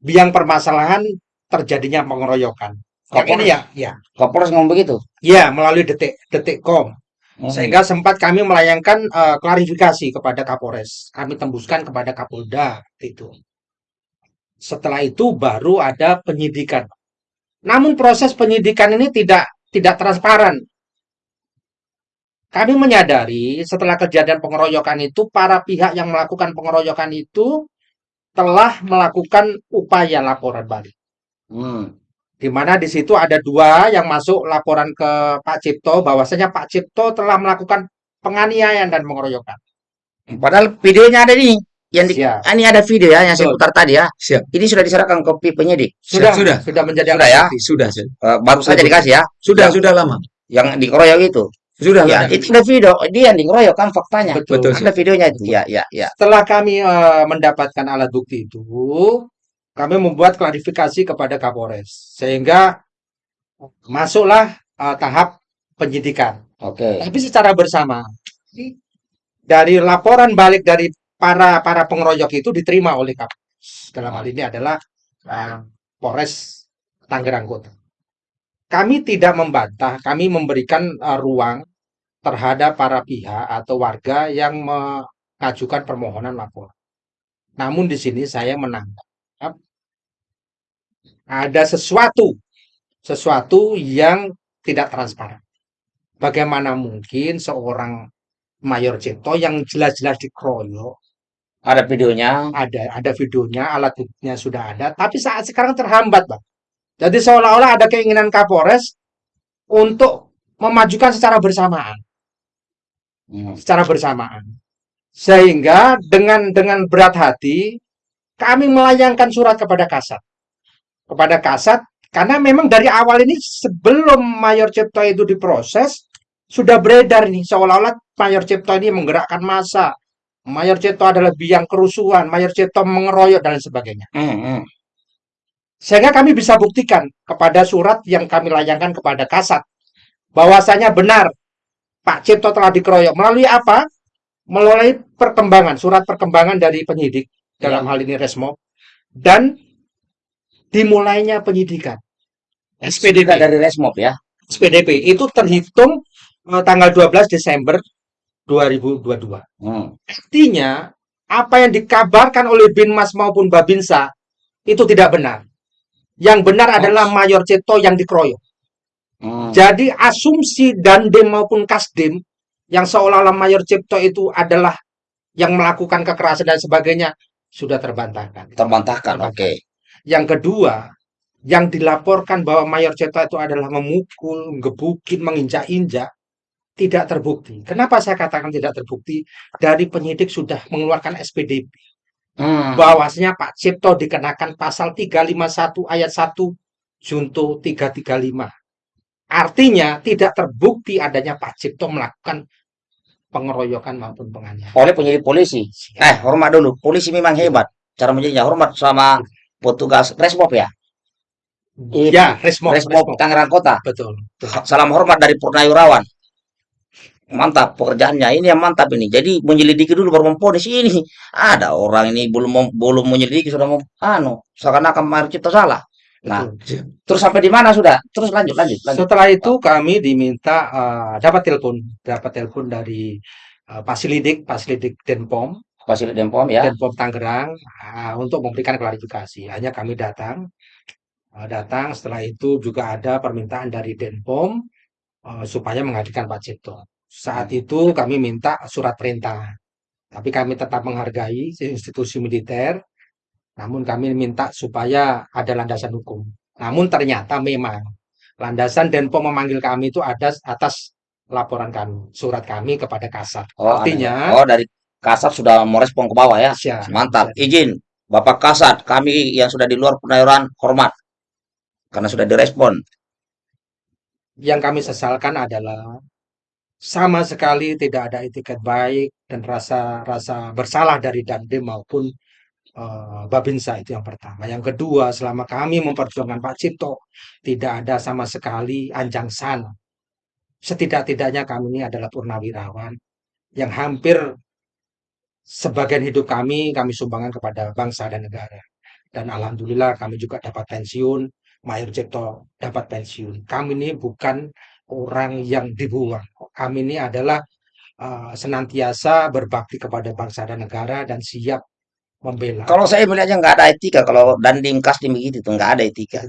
biang permasalahan terjadinya pengeroyokan. Yang ini ya, ya, Kapolres ngomong begitu. ya melalui detik detikcom Hmm. sehingga sempat kami melayangkan eh, klarifikasi kepada Kapolres. Kami tembuskan kepada Kapolda itu. Setelah itu baru ada penyidikan. Namun proses penyidikan ini tidak tidak transparan. Kami menyadari setelah kejadian pengeroyokan itu para pihak yang melakukan pengeroyokan itu telah melakukan upaya laporan balik. Hmm. Di mana di situ ada dua yang masuk laporan ke Pak Cipto bahwasanya Pak Cipto telah melakukan penganiayaan dan pengeroyokan. Padahal videonya ada nih. Yang di, Siap. ah, ini ada video ya yang saya Betul. putar tadi ya. Siap. Ini sudah diserahkan kopi penyidik. Sudah, Sudah. sudah menjadi Sudah ya? bukti. Sudah, sudah. Eh, baru saja dikasih ya. Sudah, Yang- sudah lama. Yang dikeroyok itu. Sudah Ya, itu ada video. Dia yang dikeroyok kan faktanya. Betul. Betul. Ada videonya itu. Ya, ya, ya. Setelah kami eh, mendapatkan alat bukti itu, kami membuat klarifikasi kepada Kapolres sehingga masuklah eh, tahap penyidikan. Oke. Tapi secara bersama dari laporan balik dari para para pengeroyok itu diterima oleh Kapolres. Dalam hal ini adalah eh, Polres Tangerang Kota. Kami tidak membantah, kami memberikan eh, ruang terhadap para pihak atau warga yang mengajukan permohonan laporan. Namun di sini saya menangkap ada sesuatu sesuatu yang tidak transparan. Bagaimana mungkin seorang Mayor Cipto yang jelas-jelas dikeroyok, Ada videonya. ada ada videonya, alat buktinya sudah ada, tapi saat sekarang terhambat, Bang. Jadi seolah-olah ada keinginan Kapolres untuk memajukan secara bersamaan, Hmm. secara bersamaan. Sehingga dengan dengan berat hati kami melayangkan surat kepada Kasat. Kepada Kasat karena memang dari awal ini sebelum Mayor Cipto itu diproses sudah beredar nih seolah-olah Mayor Cipto ini menggerakkan massa. Mayor Cipto adalah biang kerusuhan, Mayor Cipto mengeroyok dan sebagainya. Hmm, hmm. Sehingga kami bisa buktikan kepada surat yang kami layangkan kepada Kasat bahwasanya benar Pak Cipto telah dikeroyok melalui apa? Melalui perkembangan, surat perkembangan dari penyidik dalam hal ini Resmo dan dimulainya penyidikan. Juga dari Resmob ya. SPDP itu terhitung eh, tanggal 12 Desember 2022. Hmm. Artinya, apa yang dikabarkan oleh Binmas maupun Babinsa itu tidak benar. Yang benar adalah Mayor Ceto yang dikeroyok. Hmm. Jadi asumsi Dandim maupun Kasdim yang seolah-olah Mayor Cipto itu adalah yang melakukan kekerasan dan sebagainya sudah terbantahkan. Terbantahkan. Oke. Yang kedua, yang dilaporkan bahwa Mayor Cipto itu adalah memukul, gebukin, menginjak-injak tidak terbukti. Kenapa saya katakan tidak terbukti? Dari penyidik sudah mengeluarkan SPDP Hmm. bahwasanya Pak Cipto dikenakan pasal 351 ayat 1 junto 335. Artinya tidak terbukti adanya Pak Cipto melakukan pengeroyokan maupun penganiayaan. Oleh penyidik polisi. Eh, hormat dulu. Polisi memang hebat. Cara menjadinya hormat sama petugas Resmob ya. Ya, Resmo, Resmob Resmo. Tangerang Kota. Betul. betul. Salam hormat dari Purnawirawan. Mantap pekerjaannya. Ini yang mantap ini. Jadi menyelidiki dulu baru memponis ini. Ada orang ini belum belum menyelidiki sudah mau anu seakan-akan Mario Cipta salah. Nah, betul. terus sampai di mana sudah? Terus lanjut lanjut lanjut. Setelah itu kami diminta eh, dapat telepon, dapat telepon dari eh, Pasilidik, Pasilidik Denpom Fasil Denpom ya. Denpom Tangerang ah, untuk memberikan klarifikasi. Hanya kami datang, ah, datang setelah itu juga ada permintaan dari Denpom eh, supaya menghadirkan Pak Cipto. Saat itu kami minta surat perintah, tapi kami tetap menghargai institusi militer. Namun kami minta supaya ada landasan hukum. Namun ternyata memang landasan Denpom memanggil kami itu ada atas laporan kami, surat kami kepada Kasat. Oh, Artinya, ya. Oh, dari Kasat sudah mau respon ke bawah ya. Siap. Mantap. Izin, Bapak Kasat, kami yang sudah di luar Purnawirawan hormat. Karena sudah direspon. yang kami sesalkan adalah sama sekali tidak ada etiket baik dan rasa rasa bersalah dari Dandim maupun eh, Babinsa itu yang pertama. Yang kedua, selama kami memperjuangkan Pak Cipto, tidak ada sama sekali anjang sana. Setidak-tidaknya kami ini adalah purnawirawan yang hampir sebagian hidup kami kami sumbangkan kepada bangsa dan negara. Dan alhamdulillah kami juga dapat pensiun, Mayor Cipto dapat pensiun. Kami ini bukan orang yang dibuang. Kami ini adalah uh, senantiasa berbakti kepada bangsa dan negara dan siap membela. Kalau saya melihatnya nggak ada etika. Kalau Dandim Kasdim begitu tuh nggak ada etika.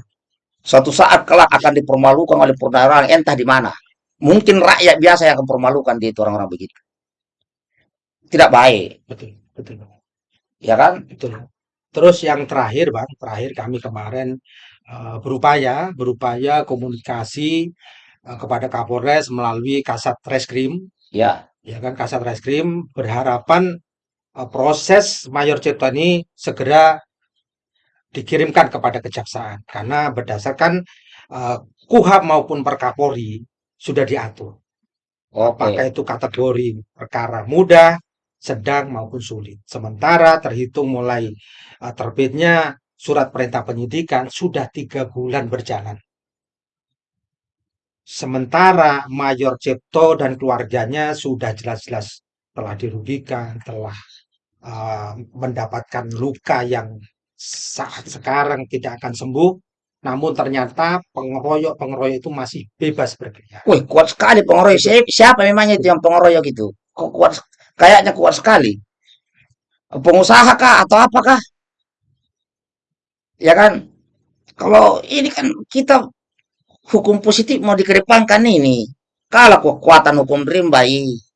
Suatu saat kelak akan dipermalukan oleh Purnawirawan entah di mana. Mungkin rakyat biasa yang akan permalukan dia itu orang-orang begitu. Tidak baik, Betul, betul, ya kan? betul. Terus yang terakhir, Bang, terakhir kami kemarin uh, berupaya, berupaya komunikasi uh, kepada Kapolres melalui Kasat Reskrim Ya, ya kan Kasat Reskrim berharapan uh, proses Mayor Cipto ini segera dikirimkan kepada kejaksaan karena berdasarkan uh, KUHAP maupun Perkapolri sudah diatur oke. apakah itu kategori perkara mudah, sedang maupun sulit. Sementara terhitung mulai uh, terbitnya surat perintah penyidikan sudah tiga bulan berjalan. Sementara Mayor Cipto dan keluarganya sudah jelas-jelas telah dirugikan, telah uh, mendapatkan luka yang saat sekarang tidak akan sembuh. Namun ternyata pengeroyok-pengeroyok itu masih bebas berkeliaran. Wih, kuat sekali pengeroyok. Siapa, memangnya itu yang pengeroyok itu? Kok kuat? Kayaknya kuat sekali. Pengusaha kah atau apakah? Ya kan? Kalau ini kan kita hukum positif mau dikedepankan ini. Kalau kekuatan hukum rimba ini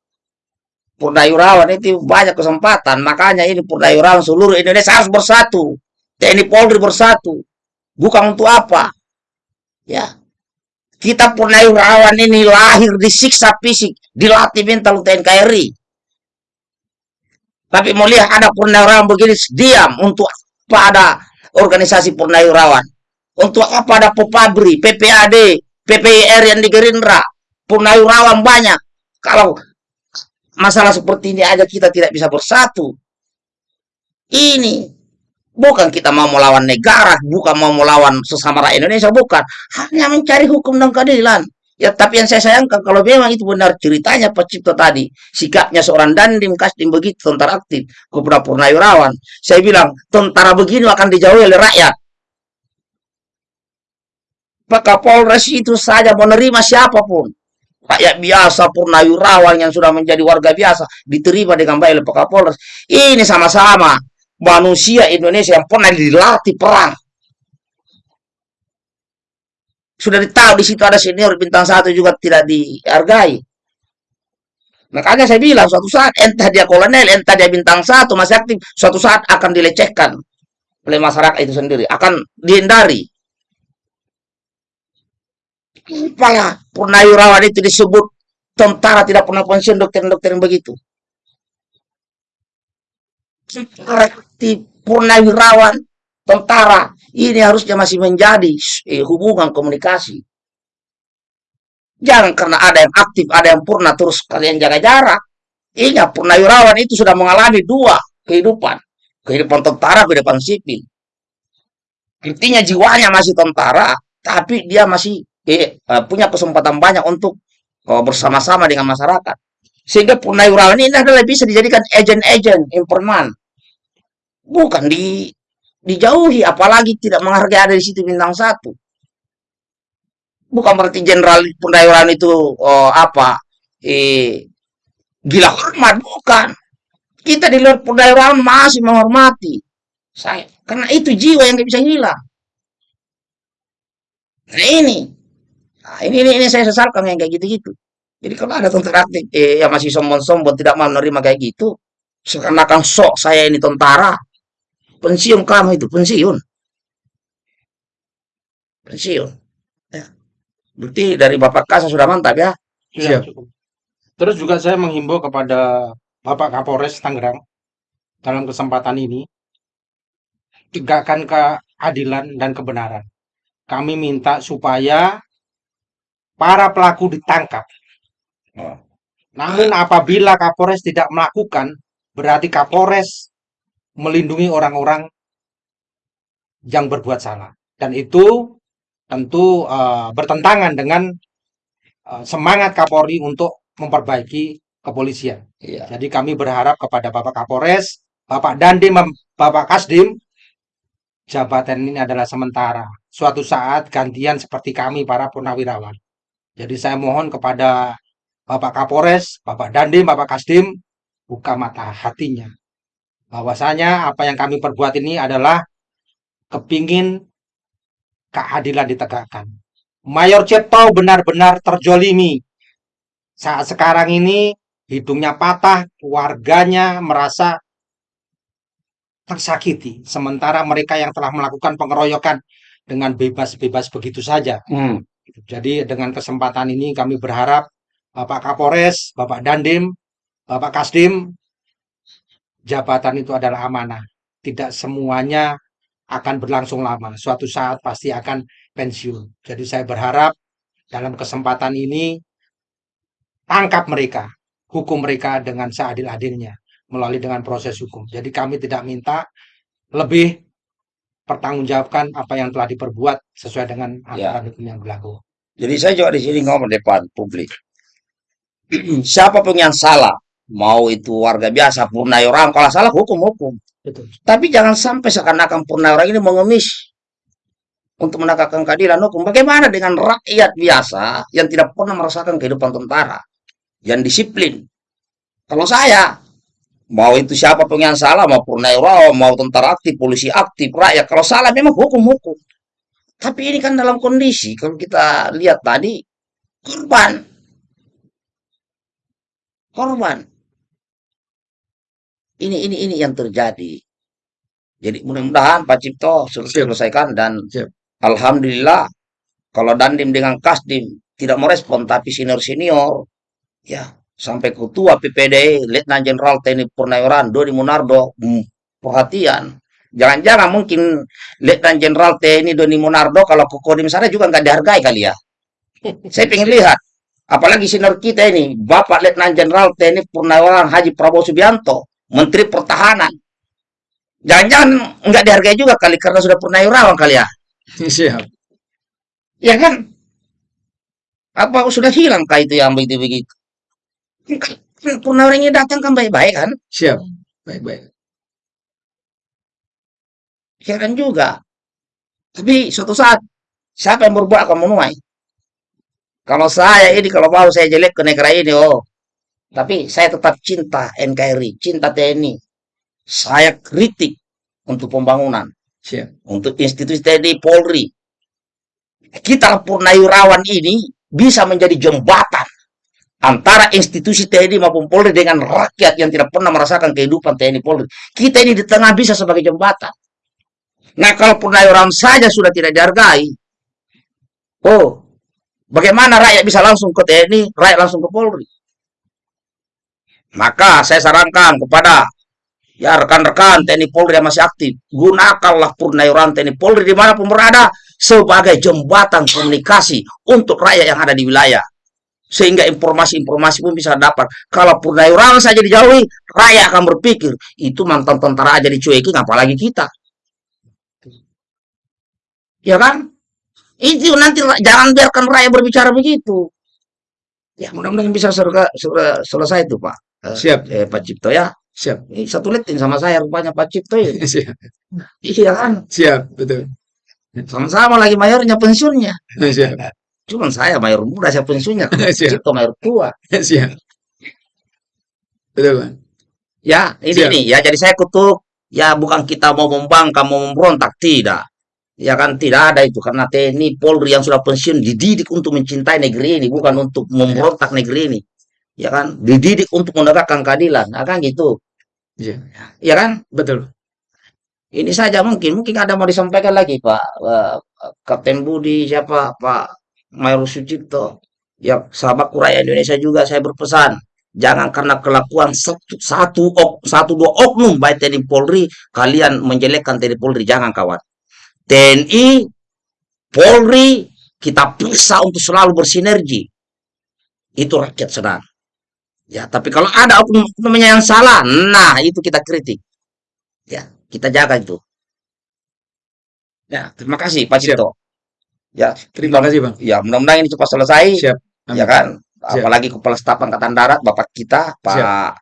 Purnawirawan itu banyak kesempatan. Makanya ini Purnawirawan seluruh Indonesia harus bersatu. TNI Polri bersatu. Bukan untuk apa? Ya. Kita Purnawirawan ini lahir disiksa fisik, dilatih mental untuk NKRI. Tapi mau lihat ada Purnawirawan begini diam untuk pada organisasi Purnawirawan. Untuk apa ada Popabri, PPAD, PPIR yang di Gerindra, Purnawirawan banyak. Kalau masalah seperti ini aja kita tidak bisa bersatu. Ini bukan kita mau melawan negara, bukan mau melawan sesama rakyat Indonesia, bukan. Hanya mencari hukum dan keadilan. Ya, tapi yang saya sayangkan kalau memang itu benar ceritanya Pak Cipto tadi, sikapnya seorang dandim kasdim begitu tentara aktif kepada Purnawirawan. Saya bilang tentara begini akan dijauhi oleh rakyat. Pak Kapolres itu saja menerima siapa pun. Rakyat biasa, purnawirawan yang sudah menjadi warga biasa, diterima dengan baik oleh Pak Kapolres. Ini sama-sama manusia Indonesia yang pernah dilatih perang. Sudah ditahu di situ ada senior bintang satu juga tidak dihargai. Makanya saya bilang suatu saat entah dia kolonel, entah dia bintang satu masih aktif, suatu saat akan dilecehkan oleh masyarakat itu sendiri, akan dihindari. Supaya purnawirawan itu disebut tentara tidak pernah pensiun dokter-dokter yang begitu. Seperti purnawirawan tentara ini harusnya masih menjadi eh, hubungan komunikasi. Jangan karena ada yang aktif, ada yang purna terus kalian jaga jarak. Ingat purnawirawan itu sudah mengalami dua kehidupan, kehidupan tentara, kehidupan sipil. Intinya jiwanya masih tentara, tapi dia masih eh, punya kesempatan banyak untuk oh, bersama-sama dengan masyarakat. Sehingga purnawirawan ini adalah bisa dijadikan agen-agen informan. Bukan di dijauhi, apalagi tidak menghargai ada di situ bintang satu. Bukan berarti jenderal purnawirawan itu oh, apa? Eh, gila hormat, bukan. Kita di luar perdaeraan masih menghormati. Saya, karena itu jiwa yang nggak bisa hilang. Nah ini, nah, ini, ini, ini saya sesalkan yang kayak gitu-gitu. Jadi kalau ada tentara aktif eh, yang masih sombong-sombong tidak mau menerima kayak gitu, seakan-akan sok saya ini tentara, pensiun kamu itu pensiun, pensiun. Ya. Berarti dari Bapak Kasa sudah mantap ya. Iya, Siap. cukup. Terus juga saya menghimbau kepada Bapak Kapolres Tangerang dalam kesempatan ini tegakkan keadilan dan kebenaran. Kami minta supaya para pelaku ditangkap. Oh. Namun apabila Kapolres tidak melakukan, berarti Kapolres melindungi orang-orang yang berbuat salah. Dan itu tentu eh, bertentangan dengan eh, semangat Kapolri untuk memperbaiki kepolisian. Iya. Jadi kami berharap kepada Bapak Kapolres, Bapak Dandim, Bapak Kasdim, jabatan ini adalah sementara. Suatu saat gantian seperti kami para purnawirawan. Jadi saya mohon kepada Bapak Kapolres, Bapak Dandim, Bapak Kasdim, buka mata hatinya. Bahwasanya apa yang kami perbuat ini adalah kepingin keadilan ditegakkan. Mayor Cipto benar-benar terjolimi. Saat sekarang ini hidungnya patah, keluarganya merasa tersakiti. Sementara mereka yang telah melakukan pengeroyokan dengan bebas-bebas begitu saja. Hmm. Jadi dengan kesempatan ini kami berharap Bapak Kapolres, Bapak Dandim, Bapak Kasdim, jabatan itu adalah amanah. Tidak semuanya akan berlangsung lama. Suatu saat pasti akan pensiun. Jadi saya berharap dalam kesempatan ini tangkap mereka, hukum mereka dengan seadil-adilnya melalui dengan proses hukum. Jadi kami tidak minta lebih pertanggungjawabkan apa yang telah diperbuat sesuai dengan Ya. aturan hukum yang berlaku. Jadi saya juga di sini ngomong depan publik. Siapa pun yang salah, mau itu warga biasa, purnayoram, kalau salah hukum-hukum. Betul. Tapi jangan sampai seakan-akan purnayoram ini mengemis untuk menegakkan keadilan hukum. Bagaimana dengan rakyat biasa yang tidak pernah merasakan kehidupan tentara, yang disiplin? Kalau saya, mau itu siapa pun yang salah, mau purnayoram, mau tentara aktif, polisi aktif, rakyat, kalau salah memang hukum-hukum. Tapi ini kan dalam kondisi, kalau kita lihat tadi, korban. Korban. Ini ini ini yang terjadi. Jadi mudah-mudahan Pak Cipto Siap. selesaikan dan Siap. alhamdulillah kalau Dandim dengan Kasdim tidak merespon tapi senior-senior ya sampai ketua PPD Letnan Jenderal TNI Purnaweran Dodi Munardo hmm, perhatian jangan-jangan mungkin Letnan Jenderal TNI Doni Munardo kalau ke Kodim sana juga nggak dihargai kali ya saya pengen lihat apalagi senior kita ini Bapak Letnan Jenderal TNI Purnaweran Haji Prabowo Subianto Menteri Pertahanan jangan-jangan nggak dihargai juga kali karena sudah purnawirawan kali ya Siap. Ya kan? Apa sudah hilang kah itu yang begitu-begitu? Purnawirawan ini datang kan baik-baik kan? Siap. Baik-baik. Heran juga. Tapi suatu saat, siapa yang berbuat akan menuai? Kalau saya ini, kalau mau saya jelek ke negara ini, oh. Tapi saya tetap cinta NKRI, cinta TNI. Saya kritik untuk pembangunan, Siap. untuk institusi TNI Polri. Kita Purnawirawan ini bisa menjadi jembatan antara institusi TNI maupun Polri dengan rakyat yang tidak pernah merasakan kehidupan TNI Polri. Kita ini di tengah bisa sebagai jembatan. Nah, kalau purnawirawan saja sudah tidak dihargai, oh, bagaimana rakyat bisa langsung ke TNI, rakyat langsung ke Polri? Maka saya sarankan kepada ya rekan-rekan TNI Polri yang masih aktif, gunakanlah purnawirawan TNI Polri di mana pun berada sebagai jembatan komunikasi untuk rakyat yang ada di wilayah sehingga informasi-informasi pun bisa dapat. Kalau purnawirawan saja dijauhi, rakyat akan berpikir itu mantan tentara aja dicuekin, apalagi kita. Ya kan? Itu nanti jangan biarkan rakyat berbicara begitu. Ya mudah-mudahan bisa selesai itu Pak. Eh, Siap. Eh, Pak Cipto ya. Siap. Ini satu litin sama saya rupanya Pak Cipto ini. Siap. Iya kan? Siap. Betul. Sama-sama lagi mayornya pensiunnya. Siap. Cuman saya mayor muda, saya pensiunnya. Siap. Cipto mayor tua. Siap. Betul, Bang. Ya, ini Siap. nih ya. Jadi saya kutuk ya bukan kita mau membangkang, mau memberontak, tidak. Ya kan tidak ada itu karena TNI Polri yang sudah pensiun dididik untuk mencintai negeri ini, bukan untuk memberontak negeri ini. Ya kan? Dididik untuk menegakkan keadilan. Nah, kan gitu. Iya, Ya kan? betul. Ini saja mungkin mungkin ada mau disampaikan lagi Pak eh, Kapten Budi siapa Pak Mayor Sucipto. Ya sahabat rakyat Indonesia juga saya berpesan jangan karena kelakuan satu satu ok, satu dua oknum baik TNI Polri kalian menjelekkan TNI Polri jangan kawan. TNI Polri kita bisa untuk selalu bersinergi. Itu rakyat senang. Ya, tapi kalau ada oknum-oknumnya yang salah, nah itu kita kritik. Ya, kita jaga itu. Ya, terima kasih Pak Siap. Cipto. Ya, Terima kasih, Bang. ya mudah-mudahan ini cepat selesai. Siap. Amin. Ya kan? Siap. Apalagi Kepala Staf Angkatan Darat, Bapak kita, Pak Pak,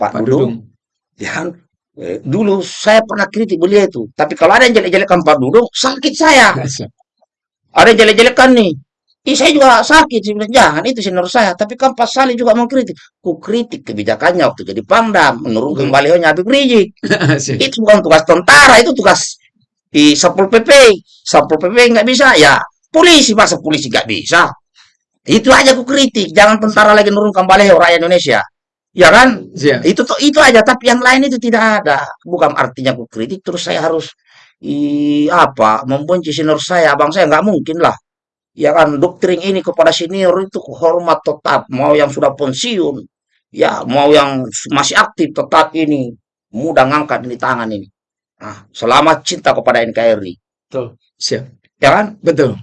Pak Dudung. Dudung. Ya kan? Eh, Dulu saya pernah kritik beliau itu. Tapi kalau ada yang jelek-jelekan Pak Dudung, sakit saya. Siap. Ada yang jelek-jelekan nih. Ih, saya juga sakit. Saya bilang, Jangan, itu senior saya. Tapi kan Pak Salih juga mengkritik. Ku kritik kebijakannya waktu jadi Pangdam. Menurunkan Hmm. balihonya Habib Rizik. Itu bukan tugas tentara, itu tugas di Satpol PP. Satpol PP nggak bisa, ya polisi. Masa polisi nggak bisa? Itu aja ku kritik. Jangan tentara lagi nurunkan baliho rakyat Indonesia. Ya kan? Siap. Itu itu aja, tapi yang lain itu tidak ada. Bukan artinya aku kritik terus saya harus i, apa membenci senior saya, abang saya nggak mungkin lah. Ya kan doktrin ini kepada senior itu hormat tetap, mau yang sudah pensiun, ya mau yang masih aktif tetap ini mudah ngangkat ini tangan ini. Nah, selamat cinta kepada NKRI, Betul. Siap. ya kan? Betul.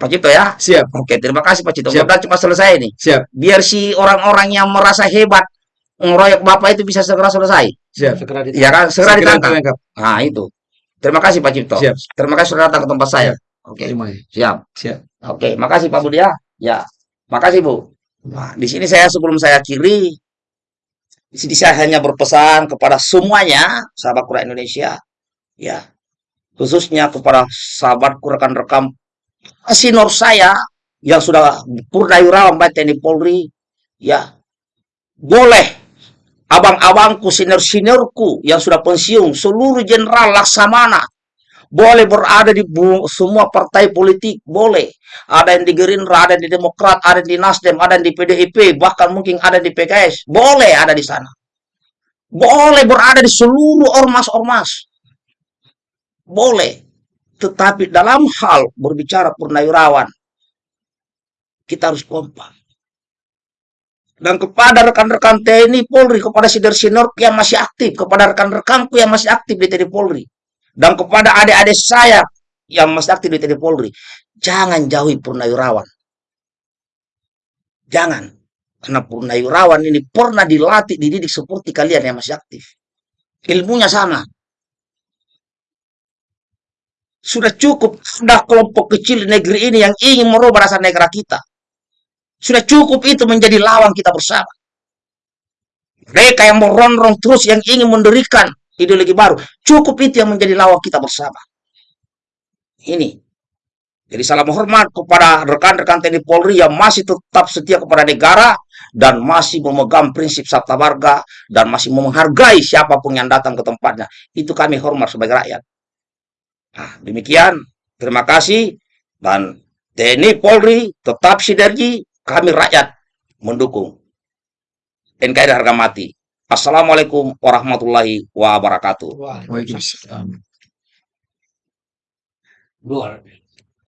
Pak Cito ya. Siap. Oke, terima kasih Pak Cito. Siap. Mudah cuma selesai ini. Siap. Biar si orang-orang yang merasa hebat ngeroyok Bapak itu bisa segera selesai. Siap. Segera ditangkap. Ya kan, segera ditangkap. ditangkap. Nah, itu. Terima kasih Pak Cipto. Siap. Terima kasih sudah datang ke tempat saya. Oke, kasih. siap. Siap. Oke, makasih Pak Budi ya. Ya, makasih Bu. Nah, di sini saya sebelum saya akhiri, di sini saya hanya berpesan kepada semuanya sahabat Kura Indonesia, ya, khususnya kepada sahabatku rekan-rekan senior saya yang sudah purnawirawan baik TNI Polri, ya, boleh abang-abangku, senior-seniorku yang sudah pensiun, seluruh jenderal laksamana, boleh berada di semua partai politik, boleh. Ada yang di Gerindra, ada yang di Demokrat, ada yang di Nasdem, ada yang di PDIP, bahkan mungkin ada di PKS. Boleh ada di sana. Boleh berada di seluruh ormas-ormas. Boleh. Tetapi dalam hal berbicara purnawirawan, kita harus kompak. Dan kepada rekan-rekan TNI Polri, kepada senior-senior yang masih aktif, kepada rekan-rekanku yang masih aktif di TNI Polri, dan kepada adik-adik saya yang masih aktif di TNI Polri, jangan jauhi purnawirawan. Jangan. Karena purnawirawan ini pernah dilatih, dididik seperti kalian yang masih aktif. Ilmunya sama. Sudah cukup ada kelompok kecil di negeri ini yang ingin merubah rasa negara kita. Sudah cukup itu menjadi lawan kita bersama. Mereka yang merongrong terus yang ingin mendirikan ideologi baru. Cukup itu yang menjadi lawan kita bersama. Ini. Jadi salam hormat kepada rekan-rekan TNI Polri yang masih tetap setia kepada negara dan masih memegang prinsip sabta marga dan masih menghargai siapa pun yang datang ke tempatnya. Itu kami hormat sebagai rakyat. Nah, demikian. Terima kasih dan TNI Polri tetap sinergi, kami rakyat mendukung. NKRI harga mati. Assalamualaikum warahmatullahi wabarakatuh. Waalaikumsalam. luar biasa.